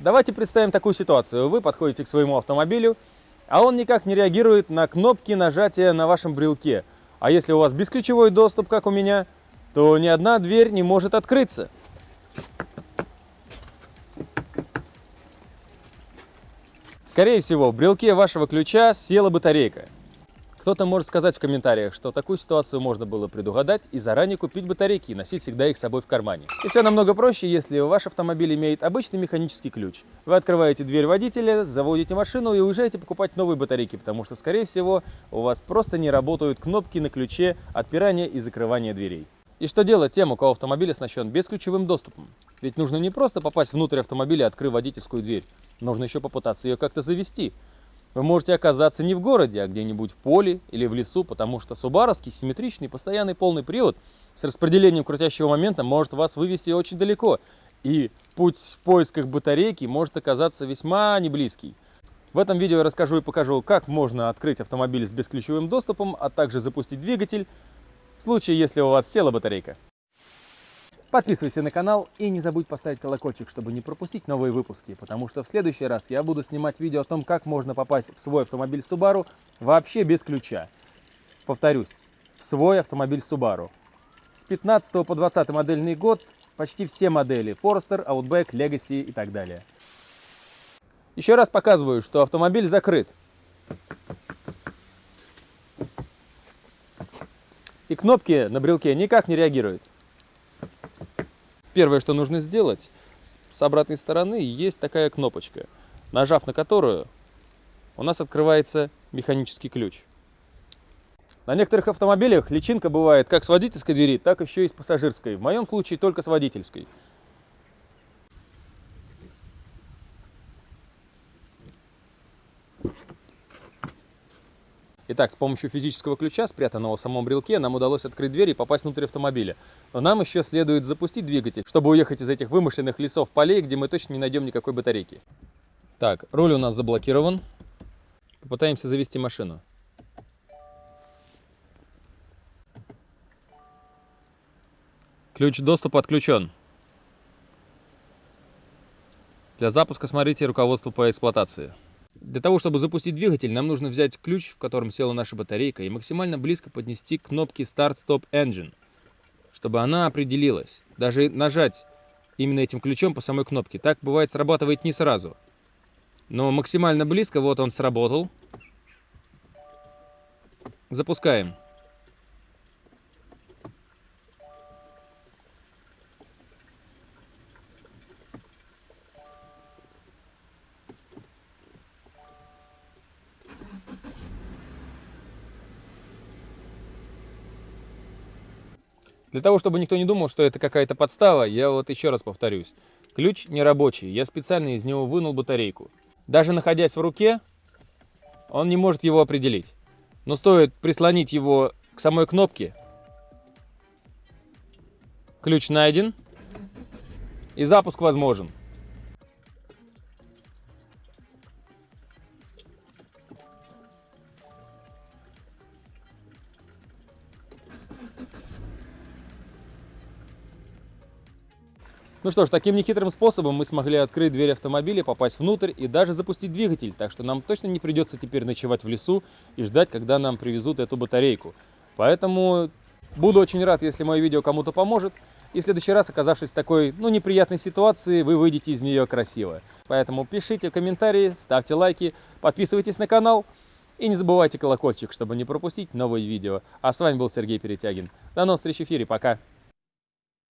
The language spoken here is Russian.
Давайте представим такую ситуацию. Вы подходите к своему автомобилю, а он никак не реагирует на кнопки нажатия на вашем брелке. А если у вас бесключевой доступ, как у меня, то ни одна дверь не может открыться. Скорее всего, в брелке вашего ключа села батарейка. Кто-то может сказать в комментариях, что такую ситуацию можно было предугадать и заранее купить батарейки и носить всегда их с собой в кармане. И все намного проще, если ваш автомобиль имеет обычный механический ключ. Вы открываете дверь водителя, заводите машину и уезжаете покупать новые батарейки, потому что, скорее всего, у вас просто не работают кнопки на ключе отпирания и закрывания дверей. И что делать тем, у кого автомобиль оснащен бесключевым доступом? Ведь нужно не просто попасть внутрь автомобиля и открыть водительскую дверь, нужно еще попытаться ее как-то завести. Вы можете оказаться не в городе, а где-нибудь в поле или в лесу, потому что субаровский симметричный постоянный полный привод с распределением крутящего момента может вас вывести очень далеко, и путь в поисках батарейки может оказаться весьма неблизкий. В этом видео я расскажу и покажу, как можно открыть автомобиль с бесключевым доступом, а также запустить двигатель, в случае, если у вас села батарейка. Подписывайся на канал и не забудь поставить колокольчик, чтобы не пропустить новые выпуски, потому что в следующий раз я буду снимать видео о том, как можно попасть в свой автомобиль Subaru вообще без ключа. Повторюсь, в свой автомобиль Subaru. С 15 по 20 модельный год почти все модели Forester, Outback, Legacy и так далее. Еще раз показываю, что автомобиль закрыт. и кнопки на брелке никак не реагируют. Первое, что нужно сделать, с обратной стороны есть такая кнопочка, нажав на которую у нас открывается механический ключ. На некоторых автомобилях личинка бывает как с водительской двери, так еще и с пассажирской. В моем случае только с водительской. Итак, с помощью физического ключа, спрятанного в самом брелке, нам удалось открыть дверь и попасть внутрь автомобиля. Но нам еще следует запустить двигатель, чтобы уехать из этих вымышленных лесов полей, где мы точно не найдем никакой батарейки. Так, руль у нас заблокирован. Попытаемся завести машину. Ключ доступа отключен. Для запуска смотрите руководство по эксплуатации. Для того, чтобы запустить двигатель, нам нужно взять ключ, в котором села наша батарейка, и максимально близко поднести к кнопке Start Stop Engine, чтобы она определилась. Даже нажать именно этим ключом по самой кнопке. Так бывает срабатывает не сразу. Но максимально близко, вот он сработал. Запускаем. Для того, чтобы никто не думал, что это какая-то подстава, я вот еще раз повторюсь. Ключ не рабочий, я специально из него вынул батарейку. Даже находясь в руке, он не может его определить. Но стоит прислонить его к самой кнопке, ключ найден и запуск возможен. Ну что ж, таким нехитрым способом мы смогли открыть дверь автомобиля, попасть внутрь и даже запустить двигатель, так что нам точно не придется теперь ночевать в лесу и ждать, когда нам привезут эту батарейку. Поэтому буду очень рад, если мое видео кому-то поможет, и в следующий раз, оказавшись в такой, ну, неприятной ситуации, вы выйдете из нее красиво. Поэтому пишите комментарии, ставьте лайки, подписывайтесь на канал и не забывайте колокольчик, чтобы не пропустить новые видео. А с вами был Сергей Перетягин. До новых встреч в эфире, пока!